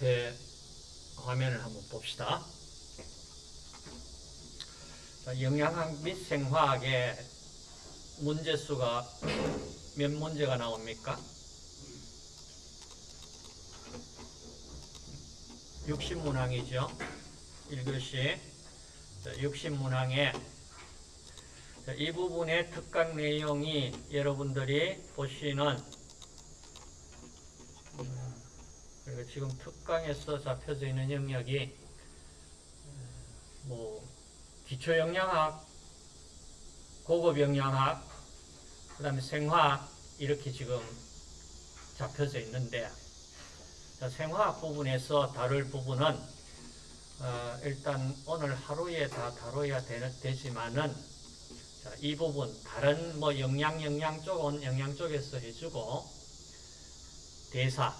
앞에 화면을 한번 봅시다. 자, 영양학 및 생화학의 문제수가 몇 문제가 나옵니까? 60문항이죠. 1교시 60문항에 이 부분의 특강 내용이 여러분들이 보시는 음, 그리고 지금 특강에서 잡혀져 있는 영역이 뭐 기초 영양학, 고급 영양학, 그 다음에 생화학 이렇게 지금 잡혀져 있는데 자, 생화학 부분에서 다룰 부분은 어, 일단 오늘 하루에 다 다뤄야 되, 지만은 자, 이 부분 다른 뭐 영양 영양 쪽은 영양 쪽에서 해주고 대사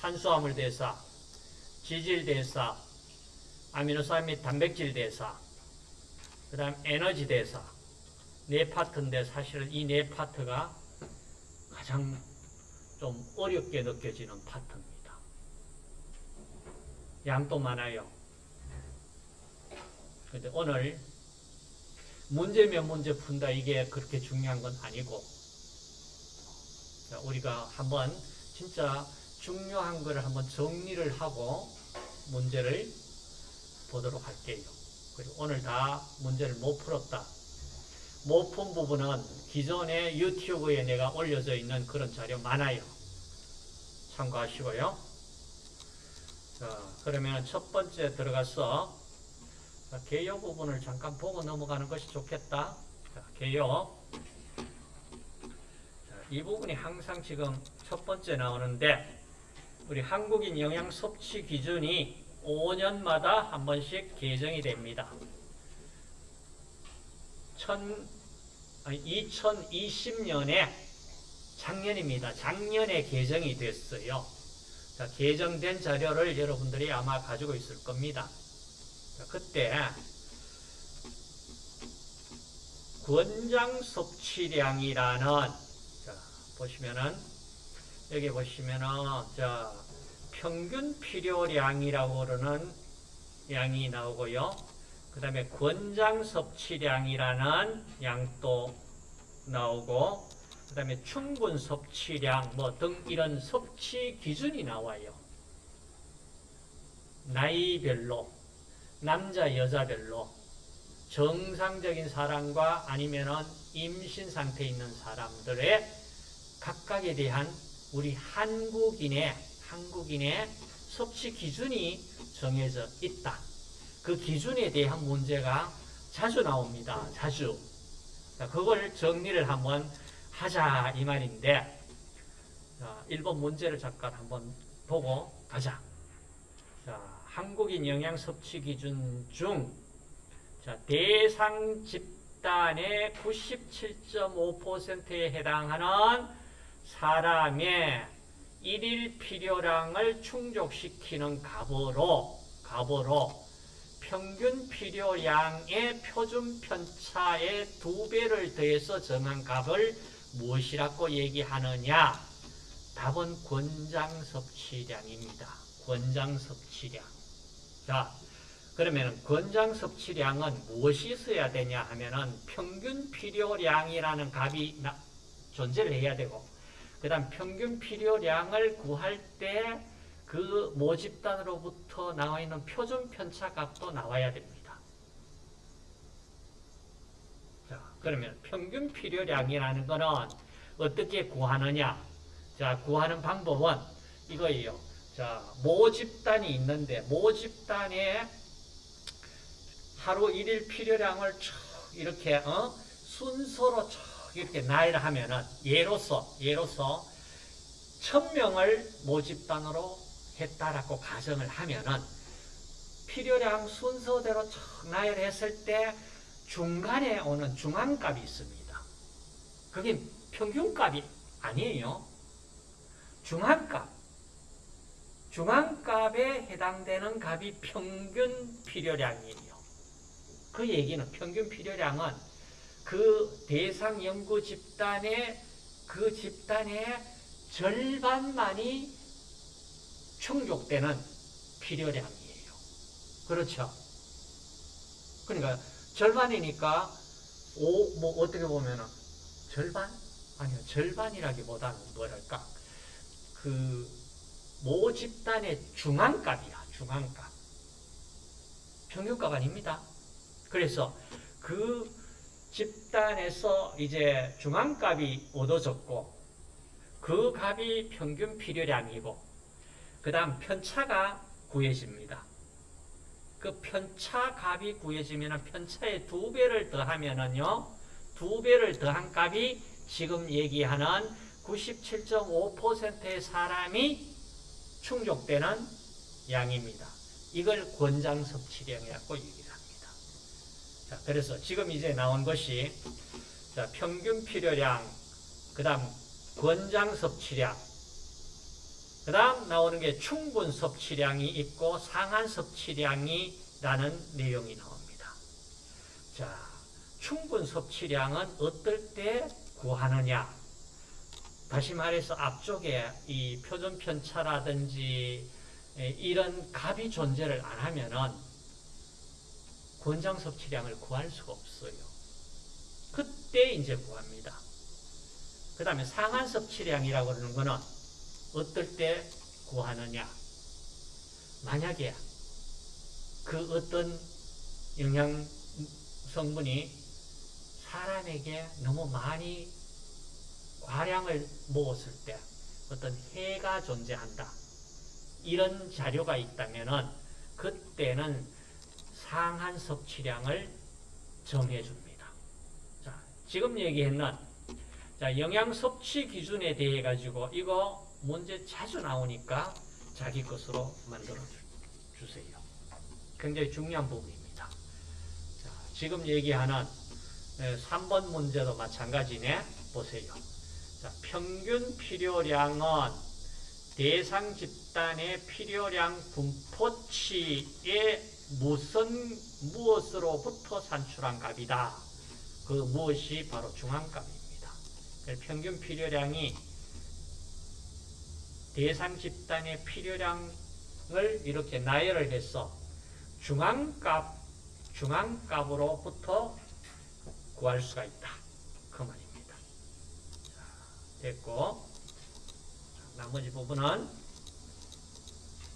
탄수화물 대사 지질 대사 아미노산 및 단백질 대사 그 다음 에너지 대사 네 파트인데 사실은 이 네 파트가 가장 좀 어렵게 느껴지는 파트입니다. 양도 많아요. 근데 오늘 문제면 문제 푼다 이게 그렇게 중요한 건 아니고 우리가 한번 진짜 중요한 거를 한번 정리를 하고 문제를 보도록 할게요. 그리고 오늘 다 문제를 못 풀었다. 못 푼 부분은 기존의 유튜브에 내가 올려져 있는 그런 자료 많아요. 참고하시고요. 자, 그러면 첫 번째 들어가서 개요 부분을 잠깐 보고 넘어가는 것이 좋겠다. 자, 개요. 자, 이 부분이 항상 지금 첫 번째 나오는데 우리 한국인 영양 섭취 기준이 5년마다 한 번씩 개정이 됩니다. 2020년에 작년입니다. 작년에 개정이 됐어요. 자, 개정된 자료를 여러분들이 아마 가지고 있을 겁니다. 자, 그때 권장 섭취량이라는 자, 보시면은 여기 보시면은 자, 평균 필요량이라고 그러는 양이 나오고요. 그 다음에 권장 섭취량이라는 양도 나오고 그 다음에 충분 섭취량 뭐 등 이런 섭취 기준이 나와요. 나이별로 남자 여자별로 정상적인 사람과 아니면은 임신 상태에 있는 사람들의 각각에 대한 우리 한국인의 한국인의 섭취 기준이 정해져 있다. 그 기준에 대한 문제가 자주 나옵니다. 자주. 자, 그걸 정리를 한번 하자 이 말인데 자, 1번 문제를 잠깐 한번 보고 가자. 자, 한국인 영양 섭취 기준 중 자, 대상 집단의 97.5%에 해당하는 사람의 일일 필요량을 충족시키는 값으로 값으로 평균 필요량의 표준 편차의 두 배를 더해서 정한 값을 무엇이라고 얘기하느냐? 답은 권장 섭취량입니다. 권장 섭취량. 자, 그러면 권장 섭취량은 무엇이 있어야 되냐 하면은 평균 필요량이라는 값이 존재를 해야 되고 그 다음 평균 필요량을 구할 때 그 모집단으로부터 나와 있는 표준 편차 값도 나와야 됩니다. 자, 그러면 평균 필요량이라는 거는 어떻게 구하느냐? 자, 구하는 방법은 이거예요. 자, 모집단이 있는데 모집단에 하루 일일 필요량을 쭉 이렇게 어? 순서로 쭉 이렇게 나열을 하면은 예로서 예로서 천명을 모집단으로 했다라고 가정을 하면은 필요량 순서대로 쭉 나열 했을 때 중간에 오는 중앙값이 있습니다. 그게 평균값이 아니에요. 중앙값. 중앙값에 해당되는 값이 평균 필요량이에요. 그 얘기는 평균 필요량은 그 대상 연구 집단의 그 집단의 절반만이 충족되는 필요량이에요. 그렇죠? 그러니까 절반이니까 오, 뭐 어떻게 보면은 절반? 아니요 절반이라기보다는 뭐랄까 그 모 집단의 중앙값이야 중앙값 평균값 아닙니다. 그래서 그 집단에서 이제 중앙값이 얻어졌고 그 값이 평균 필요량이고 그 다음 편차가 구해집니다. 그 편차 값이 구해지면 편차의 두 배를 더하면은요 두 배를 더한 값이 지금 얘기하는 97.5%의 사람이 충족되는 양입니다. 이걸 권장 섭취량이라고 얘기를 합니다. 자, 그래서 지금 이제 나온 것이 자, 평균 필요량, 그 다음 권장 섭취량, 그 다음 나오는 게 충분 섭취량이 있고 상한 섭취량이라는 내용이 나옵니다. 자, 충분 섭취량은 어떨 때 구하느냐? 다시 말해서 앞쪽에 이 표준 편차라든지 이런 값이 존재를 안 하면은 권장 섭취량을 구할 수가 없어요. 그때 이제 구합니다. 그 다음에 상한 섭취량이라고 하는 거는 어떨 때 구하느냐? 만약에 그 어떤 영양 성분이 사람에게 너무 많이 과량을 먹었을 때 어떤 해가 존재한다. 이런 자료가 있다면은 그때는 상한 섭취량을 정해줍니다. 자, 지금 얘기했는 자, 영양 섭취 기준에 대해 가지고 이거 문제 자주 나오니까 자기 것으로 만들어 주세요. 굉장히 중요한 부분입니다. 자, 지금 얘기하는 3번 문제도 마찬가지네. 보세요. 자, 평균 필요량은 대상 집단의 필요량 분포치의 무슨 무엇으로부터 산출한 값이다. 그 무엇이 바로 중앙값입니다. 평균 필요량이 대상 집단의 필요량을 이렇게 나열을 해서 중앙값, 중앙값으로부터 구할 수가 있다. 그 말입니다. 자, 됐고, 나머지 부분은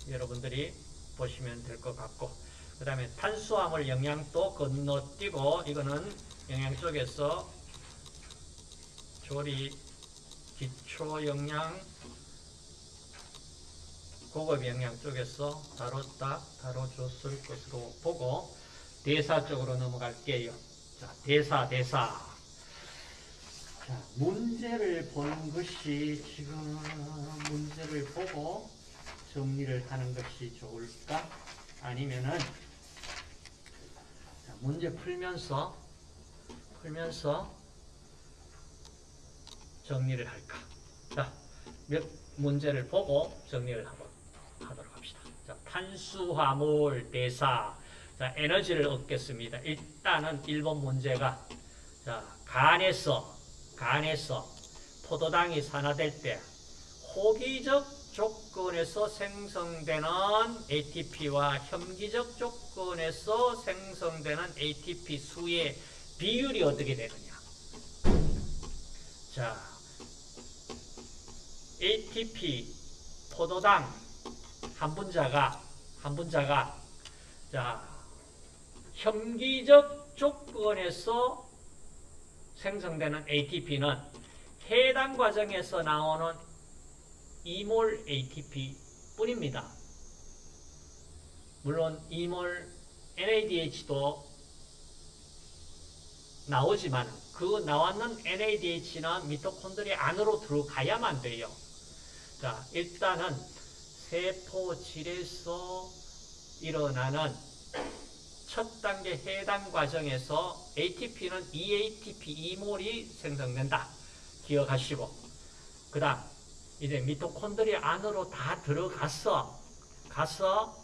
여러분들이 보시면 될 것 같고, 그 다음에 탄수화물 영양도 건너뛰고, 이거는 영양 쪽에서 조리 기초 영양 고급 영양 쪽에서 다뤘다, 다뤄줬을 것으로 보고 대사 쪽으로 넘어갈게요. 자, 대사, 대사. 자, 문제를 보는 것이 지금 문제를 보고 정리를 하는 것이 좋을까? 아니면은 자, 문제 풀면서 풀면서 정리를 할까? 자, 몇 문제를 보고 정리를 하고 하도록 합시다. 자, 탄수화물 대사. 자, 에너지를 얻겠습니다. 일단은 1번 문제가 자, 간에서 간에서 포도당이 산화될 때 호기적 조건에서 생성되는 ATP와 혐기적 조건에서 생성되는 ATP 수의 비율이 어떻게 되느냐. 자, ATP 포도당 한 분자가 한 분자가 자 혐기적 조건에서 생성되는 ATP는 해당 과정에서 나오는 2몰 ATP 뿐입니다. 물론 2몰 NADH도 나오지만 그 나왔는 NADH는 미토콘드리아 안으로 들어가야만 돼요. 자, 일단은 세포질에서 일어나는 첫 단계 해당 과정에서 ATP는 EATP, 2몰이 생성된다. 기억하시고. 그 다음, 이제 미토콘드리아 안으로 다 들어가서, 가서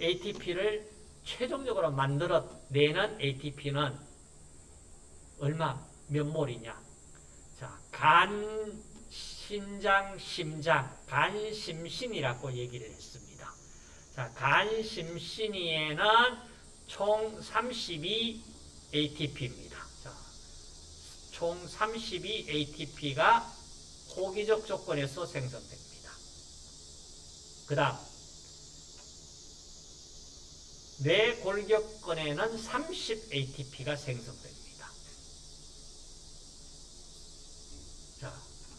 ATP를 최종적으로 만들어내는 ATP는 얼마, 몇 몰이냐. 자, 간 신장, 심장, 간 심신이라고 얘기를 했습니다. 자, 간 심신이에는 총 32 ATP입니다. 자, 총32 ATP가 호기적 조건에서 생성됩니다. 그 다음, 뇌골격근에는 30 ATP가 생성됩니다. 자,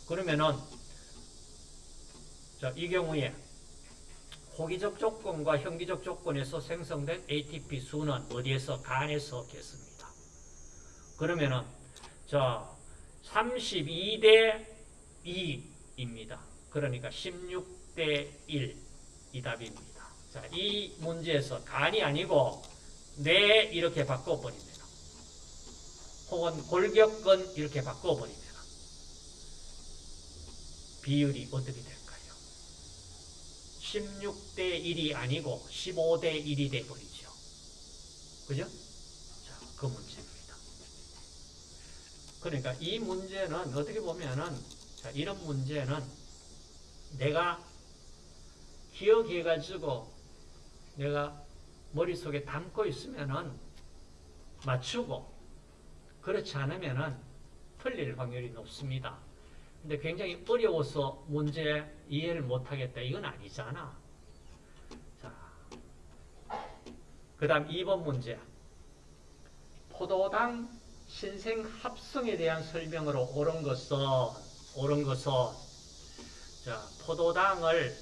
그러면은, 자, 이 경우에 호기적 조건과 현기적 조건에서 생성된 ATP 수는 어디에서? 간에서 얻겠습니다. 그러면은, 자, 32대 2입니다. 그러니까 16대 1이 답입니다. 자, 이 문제에서 간이 아니고 뇌 이렇게 바꿔버리면 혹은 골격근 이렇게 바꿔버리면 비율이 어떻게 될까요? 16대 1이 아니고 15대 1이 돼버리죠. 그죠? 자, 그 문제입니다. 그러니까 이 문제는 어떻게 보면은 자, 이런 문제는 내가 기억해가지고 내가 머릿속에 담고 있으면은 맞추고 그렇지 않으면은 틀릴 확률이 높습니다. 근데 굉장히 어려워서 문제 이해를 못하겠다. 이건 아니잖아. 자, 그 다음 2번 문제. 포도당 신생 합성에 대한 설명으로 옳은 것은, 옳은 것은, 자, 포도당을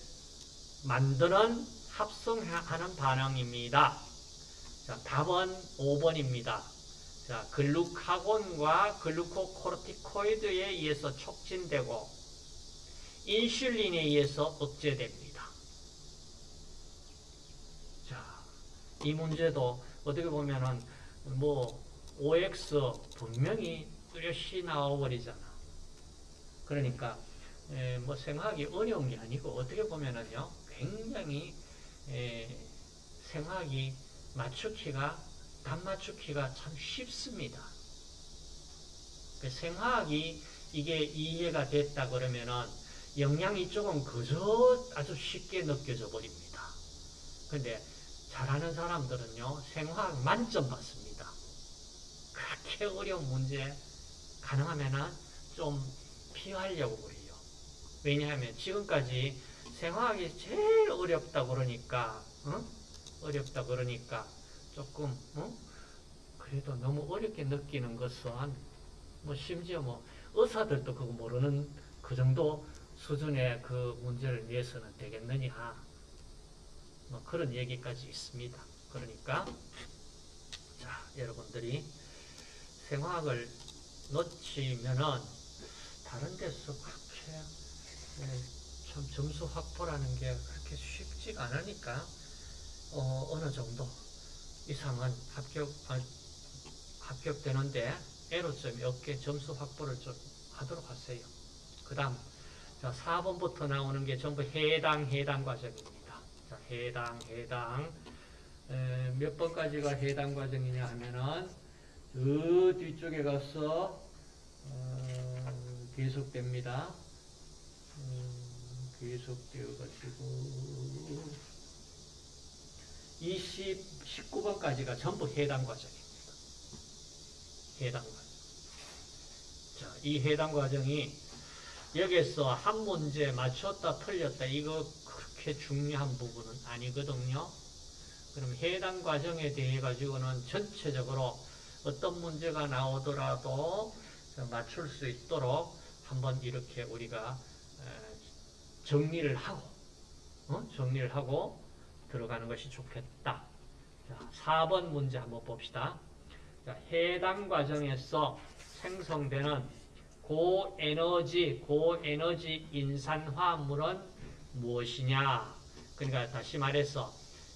만드는 합성하는 반응입니다. 자, 답은 5번입니다. 자, 글루카곤과 글루코코르티코이드에 의해서 촉진되고 인슐린에 의해서 억제됩니다. 자, 이 문제도 어떻게 보면은 뭐 OX 분명히 뚜렷이 나와버리잖아. 그러니까 에, 뭐 생각하기 어려운 게 아니고 어떻게 보면은요 굉장히 에, 생각이 맞추기가 답 맞추기가 참 쉽습니다. 그 생각이 이게 이해가 됐다 그러면은 영양이 조금 그저 아주 쉽게 느껴져 버립니다. 근데 잘하는 사람들은요 생화학 만점 받습니다. 그렇게 어려운 문제 가능하면은 좀 피하려고 그래요. 왜냐하면 지금까지 생화학이 제일 어렵다 그러니까 어? 어렵다 그러니까 조금 어? 그래도 너무 어렵게 느끼는 것은 뭐 심지어 뭐 의사들도 그거 모르는 그 정도 수준의 그 문제를 위해서는 되겠느냐 뭐 그런 얘기까지 있습니다. 그러니까 자 여러분들이 생화학을 놓치면은 다른 데서 그렇게 네, 참 점수 확보라는 게 그렇게 쉽지가 않으니까 어, 어느 정도 이상은 합격 아, 합격되는데 애로점이 없게 점수 확보를 좀 하도록 하세요. 그 다음 자 4번부터 나오는 게 전부 해당 해당 과정입니다. 자 해당 해당 에, 몇 번까지가 해당 과정이냐 하면은 저 뒤쪽에 가서 어, 계속됩니다. 음, 계속되어 가지고 20, 19번까지가 전부 해당 과정입니다. 해당 과정. 자, 이 해당 과정이 여기서 한 문제 맞췄다 틀렸다 이거 그렇게 중요한 부분은 아니거든요. 그럼 해당 과정에 대해 가지고는 전체적으로 어떤 문제가 나오더라도 맞출 수 있도록 한번 이렇게 우리가 정리를 하고 어? 정리를 하고 들어가는 것이 좋겠다. 자, 4번 문제 한번 봅시다. 자, 해당 과정에서 생성되는 고에너지, 고에너지 인산화물은 무엇이냐? 그러니까 다시 말해서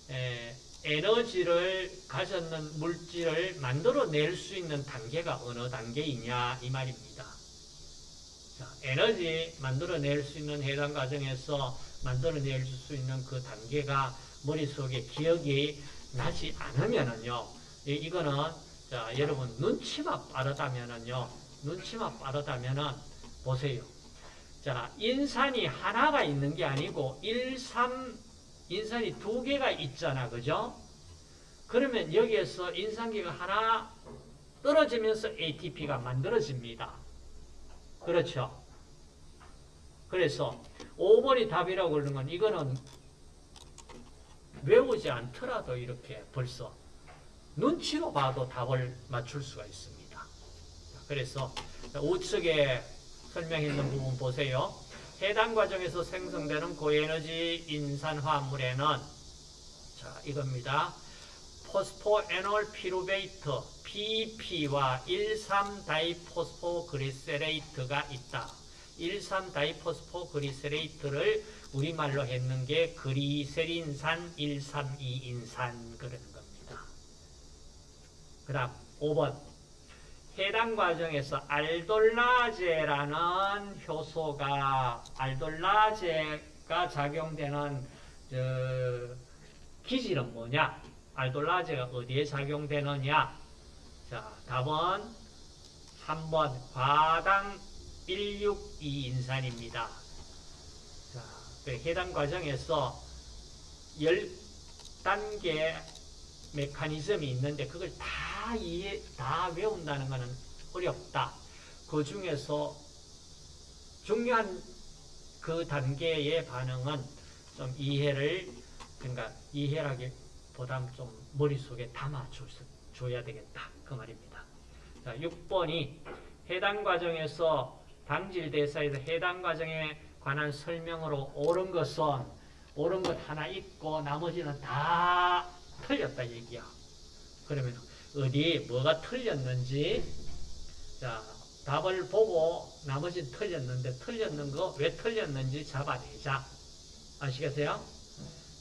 에, 에너지를 가졌는 물질을 만들어낼 수 있는 단계가 어느 단계이냐 이 말입니다. 자, 에너지 만들어낼 수 있는 해당 과정에서 만들어낼 수 있는 그 단계가 머릿속에 기억이 나지 않으면은요, 이, 이거는, 자, 여러분, 눈치만 빠르다면은요, 눈치만 빠르다면은, 보세요. 자, 인산이 하나가 있는 게 아니고 1, 3 인산이 두 개가 있잖아. 그죠? 그러면 여기에서 인산기가 하나 떨어지면서 ATP가 만들어집니다. 그렇죠? 그래서 5번이 답이라고 그러는 건 이거는 외우지 않더라도 이렇게 벌써 눈치로 봐도 답을 맞출 수가 있습니다. 그래서 우측에 설명했는 부분 보세요. 해당 과정에서 생성되는 고에너지 인산화물에는 자 이겁니다. 포스포에놀 피루베이트 PP와 1,3-다이포스포그리세레이트가 있다. 1,3-다이포스포그리세레이트를 우리말로 했는 게 그리세린산 132인산 그러는 겁니다. 그 다음 5번 해당 과정에서 알돌라제라는 효소가 알돌라제가 작용되는 저, 기질은 뭐냐? 알돌라제가 어디에 작용되느냐? 자, 답은 3번 과당 162인산입니다. 자, 그 해당 과정에서 10단계 메커니즘이 있는데 그걸 다 이해, 다 외운다는 것은 어렵다. 그 중에서 중요한 그 단계의 반응은 좀 이해를, 그러니까 이해라기보다는 좀 머릿속에 담아줘야 되겠다. 그 말입니다. 자, 6번이 해당 과정에서 당질 대사에서 해당 과정에 관한 설명으로 옳은 것은 옳은 것 하나 있고 나머지는 다 틀렸다 얘기야. 그러면 어디 뭐가 틀렸는지 자 답을 보고 나머지 틀렸는데 틀렸는 거 왜 틀렸는지 잡아내자. 아시겠어요?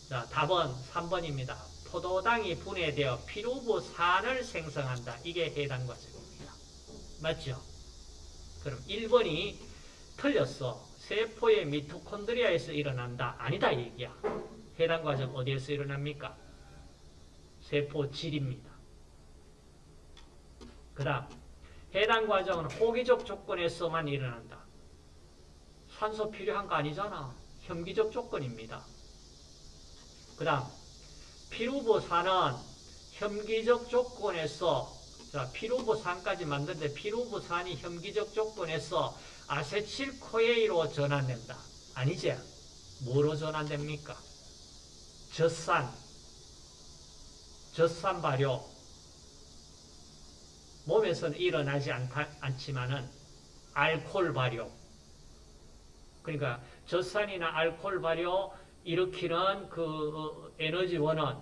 자 답은 3번입니다. 포도당이 분해되어 피루부산을 생성한다. 이게 해당 과정입니다. 맞죠? 그럼 1번이 틀렸어. 세포의 미토콘드리아에서 일어난다. 아니다 얘기야. 해당 과정 어디에서 일어납니까? 세포질입니다. 그 다음 해당 과정은 호기적 조건에서만 일어난다. 산소 필요한 거 아니잖아. 현기적 조건입니다. 그 다음 피루부산은 현기적 조건에서 자, 피루부산까지 만드는데 피루부산이 현기적 조건에서 아세틸코에이로 전환된다. 아니지? 뭐로 전환됩니까? 젖산, 젖산 발효. 몸에서는 일어나지 않다, 않지만은 알코올 발효. 그러니까 젖산이나 알코올 발효 일으키는 그 에너지원은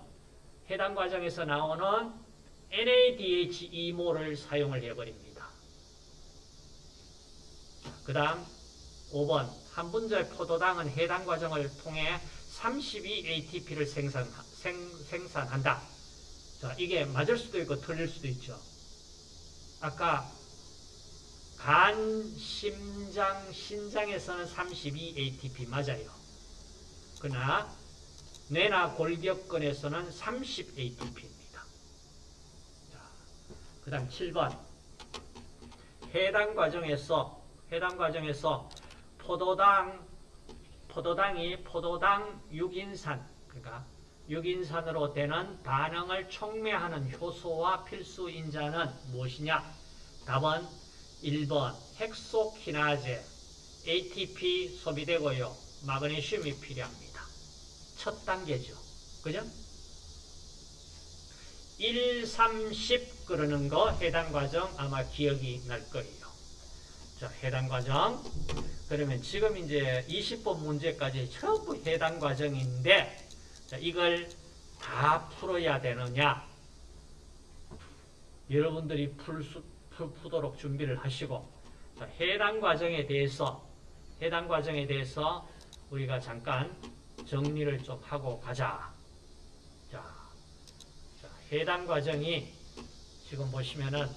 해당 과정에서 나오는 NADH2모를 사용을 해버립니다. 그 다음 5번 한 분자의 포도당은 해당 과정을 통해 32ATP를 생산, 생, 생산한다. 자, 이게 맞을 수도 있고 틀릴 수도 있죠. 아까 간, 심장, 신장에서는 32ATP 맞아요. 그러나 뇌나 골격근에서는 30ATP입니다. 그 다음 7번 해당 과정에서 해당 과정에서 포도당 포도당이 포도당 6인산 그러니까 6인산으로 되는 반응을 촉매하는 효소와 필수 인자는 무엇이냐? 답은 1번 헥소키나제 ATP 소비되고요. 마그네슘이 필요합니다. 첫 단계죠. 그죠? 1, 3, 10 그러는 거 해당 과정 아마 기억이 날 거예요. 자, 해당 과정. 그러면 지금 이제 20번 문제까지 전부 해당 과정인데 자, 이걸 다 풀어야 되느냐? 여러분들이 풀 수, 풀, 푸도록 준비를 하시고 자, 해당 과정에 대해서 해당 과정에 대해서 우리가 잠깐 정리를 좀 하고 가자. 자, 자 해당 과정이 지금 보시면은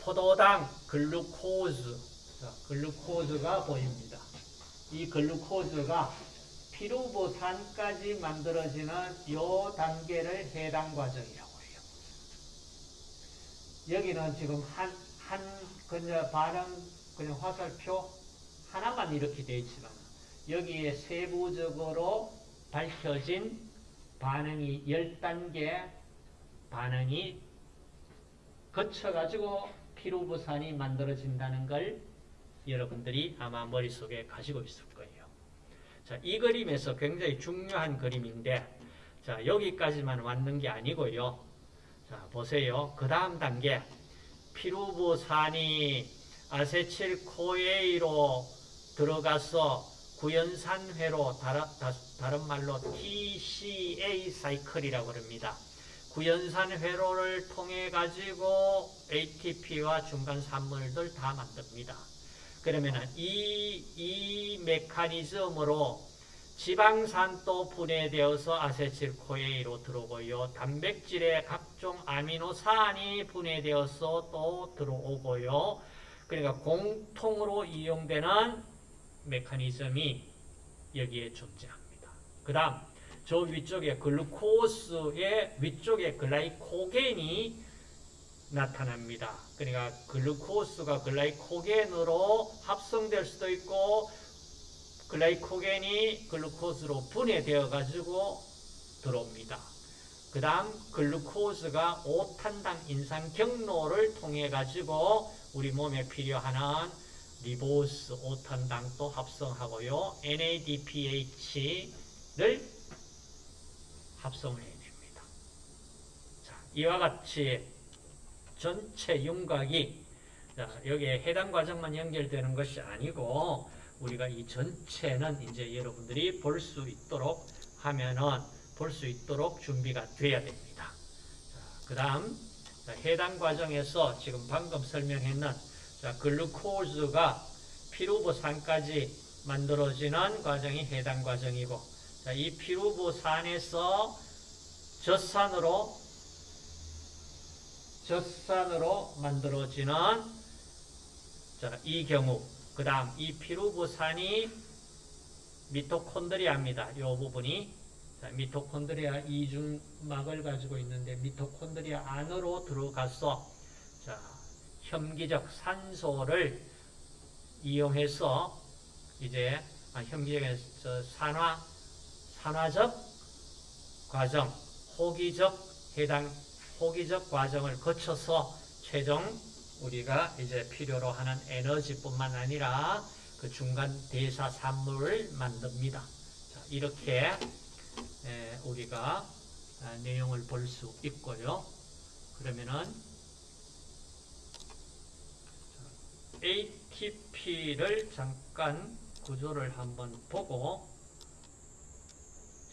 포도당 글루코즈 자, 글루코즈가 보입니다. 이 글루코즈가 피루브산까지 만들어지는 이 단계를 해당 과정이라고 해요. 여기는 지금 한, 한, 그냥 반응, 그냥 화살표 하나만 이렇게 되어 있지만 여기에 세부적으로 밝혀진 반응이 10단계 반응이 거쳐가지고 피로부산이 만들어진다는 걸 여러분들이 아마 머릿속에 가지고 있을 거예요. 자, 이 그림에서 굉장히 중요한 그림인데 자, 여기까지만 왔는 게 아니고요. 자, 보세요. 그 다음 단계 피루부산이 아세틸코에이로 들어가서 구연산회로 다른 말로 TCA 사이클이라고 합니다. 구연산 회로를 통해 가지고 ATP와 중간 산물들 다 만듭니다. 그러면 이, 이 메커니즘으로 지방산도 분해되어서 아세틸코에이로 들어오고요. 단백질의 각종 아미노산이 분해되어서 또 들어오고요. 그러니까 공통으로 이용되는 메커니즘이 여기에 존재합니다. 그 다음 저 위쪽에 글루코스의 위쪽에 글라이코겐이 나타납니다. 그러니까 글루코스가 글라이코겐으로 합성될 수도 있고 글라이코겐이 글루코스로 분해되어 가지고 들어옵니다. 그 다음 글루코스가 5탄당 인상 경로를 통해 가지고 우리 몸에 필요한 리보스 5탄당도 합성하고요. NADPH를 합성을 해야 됩니다. 자, 이와 같이 전체 윤곽이 여기에 해당 과정만 연결되는 것이 아니고 우리가 이 전체는 이제 여러분들이 볼 수 있도록 하면은 볼 수 있도록 준비가 되어야 됩니다. 그 다음 해당 과정에서 지금 방금 설명했는 자, 글루코즈가 피루보산까지 만들어지는 과정이 해당 과정이고 자, 이 피루보산에서 젖산으로 젖산으로 만들어지는 자, 이 경우 그 다음 이 피루보산이 미토콘드리아입니다. 이 부분이 자, 미토콘드리아 이중막을 가지고 있는데 미토콘드리아 안으로 들어가서 자, 혐기적 산소를 이용해서 이제 아, 혐기적에서 산화 산화적 과정, 호기적 해당 호기적 과정을 거쳐서 최종 우리가 이제 필요로 하는 에너지뿐만 아니라 그 중간 대사 산물을 만듭니다. 자, 이렇게 우리가 아, 내용을 볼 수 있고요. 그러면은 ATP를 잠깐 구조를 한번 보고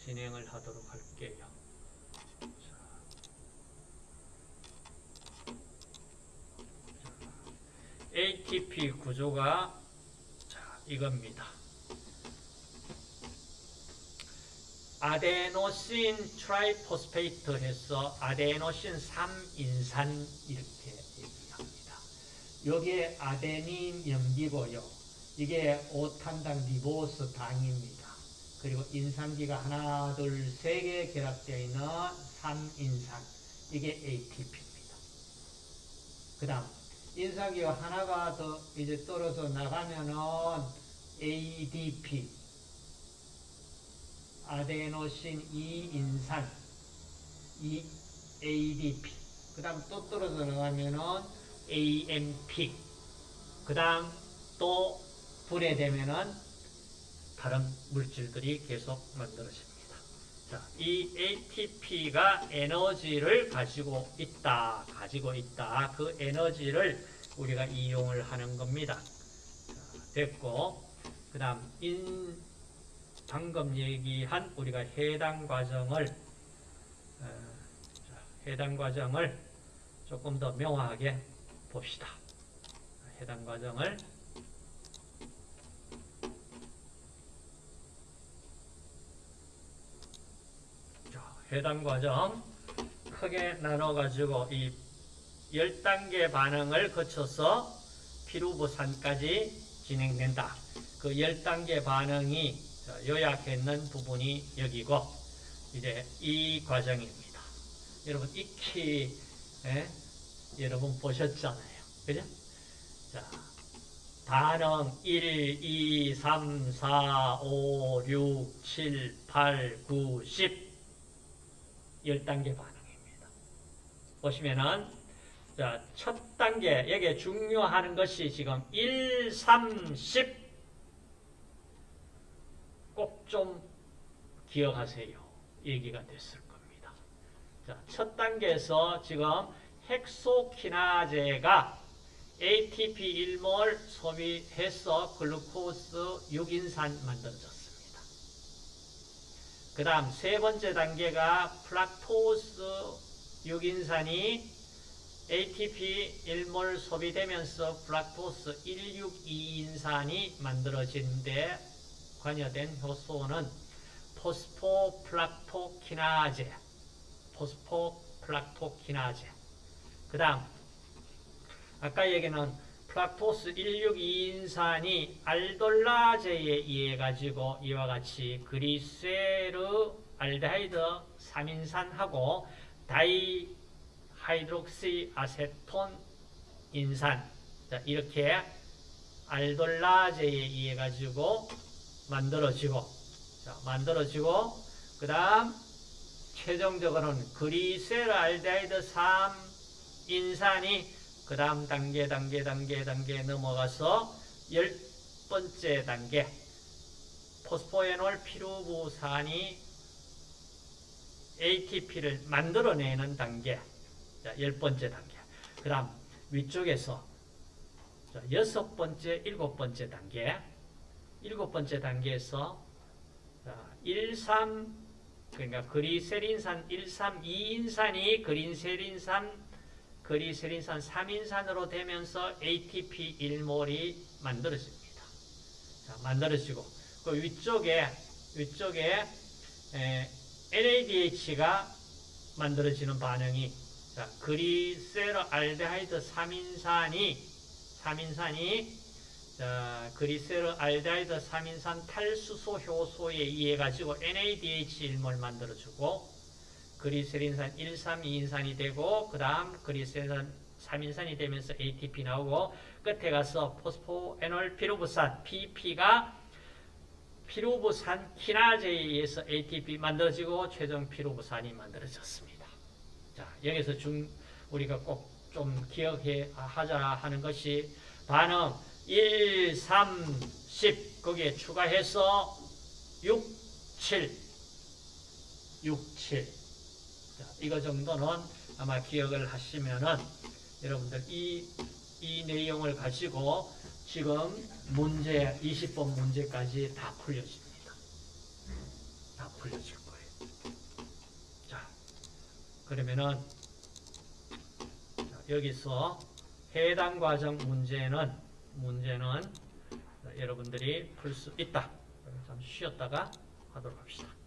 진행을 하도록 할게요. ATP 구조가 자, 이겁니다. adenosine triphosphate 해서 아데노신 3인산 이렇게. 여기에 아데닌 염기고요. 이게 5탄당 리보스 당입니다. 그리고 인산기가 하나, 둘, 세 개 결합되어 있는 3인산. 이게 ATP입니다. 그 다음, 인산기가 하나가 더 이제 떨어져 나가면은 ADP. 아데노신 2인산. 이 ADP. 그 다음 또 떨어져 나가면은 AMP. 그 다음 또 분해되면은 다른 물질들이 계속 만들어집니다. 자, 이 ATP가 에너지를 가지고 있다, 가지고 있다. 그 에너지를 우리가 이용을 하는 겁니다. 자, 됐고, 그 다음, 인, 방금 얘기한 우리가 해당 과정을, 어, 해당 과정을 조금 더 명확하게 봅시다. 해당 과정을 해당 과정 크게 나눠가지고 이 10단계 반응을 거쳐서 피루부산까지 진행된다. 그 10단계 반응이 요약했는 부분이 여기고 이제 이 과정입니다. 여러분 익히 예? 여러분 보셨잖아요. 그죠? 자, 반응 1, 2, 3, 4, 5, 6, 7, 8, 9, 10 10단계 반응입니다. 보시면은 자, 첫 단계 여기에 중요한 것이 지금 1, 3, 10 꼭 좀 기억하세요. 얘기가 됐을 겁니다. 자, 첫 단계에서 지금 헥소키나제가 ATP 1몰 소비해서 글루코스 6인산 만들어졌습니다. 그 다음 세 번째 단계가 fructose 6인산이 ATP 1몰 소비되면서 fructose 162인산이 만들어지는데 관여된 효소는 포스포프룩토키나제 포스포프룩토키나제 그 다음 아까 얘기는 fructose 162인산이 알돌라제에 의해 가지고 이와 같이 글리세르 알데하이드 3인산하고 다이하이드록시 아세톤 인산 자, 이렇게 알돌라제에 의해 가지고 만들어지고 자, 만들어지고 그 다음 최종적으로는 글리세르 알데하이드 3 인산이 그 다음 단계 단계 단계 단계 넘어가서 열 번째 단계. 포스포에놀 피루부산이 ATP를 만들어내는 단계. 자, 열 번째 단계. 그 다음 위쪽에서 자, 여섯 번째 일곱 번째 단계. 일곱 번째 단계에서 자, 1, 3 그러니까 그리세린산 1, 3, 2인산이 그린세린산 그리세린산 3인산으로 되면서 ATP 1몰이 만들어집니다. 자, 만들어지고 그 위쪽에 위쪽에 에, NADH가 만들어지는 반응이 자, 그리세르알데하이드 3인산이 3인산이 자, 그리세르알데하이드 3인산 탈수소 효소에 의해 가지고 NADH 1몰 만들어주고 그리세린산 1, 3, 2인산이 되고 그 다음 그리세린산 3인산이 되면서 ATP 나오고 끝에 가서 포스포에놀 피루부산 PP가 피루부산 키나제에 의해서 ATP 만들어지고 최종 피루부산이 만들어졌습니다. 자 여기서 중 우리가 꼭 좀 기억해 하자 하는 것이 반응 1, 3, 10 거기에 추가해서 6, 7 6, 7 자, 이거 정도는 아마 기억을 하시면은 여러분들 이, 이 내용을 가지고 지금 문제, 20번 문제까지 다 풀려집니다. 다 풀려질 거예요. 자, 그러면은 자, 여기서 해당 과정 문제는 문제는 여러분들이 풀 수 있다. 잠시 쉬었다가 하도록 합시다.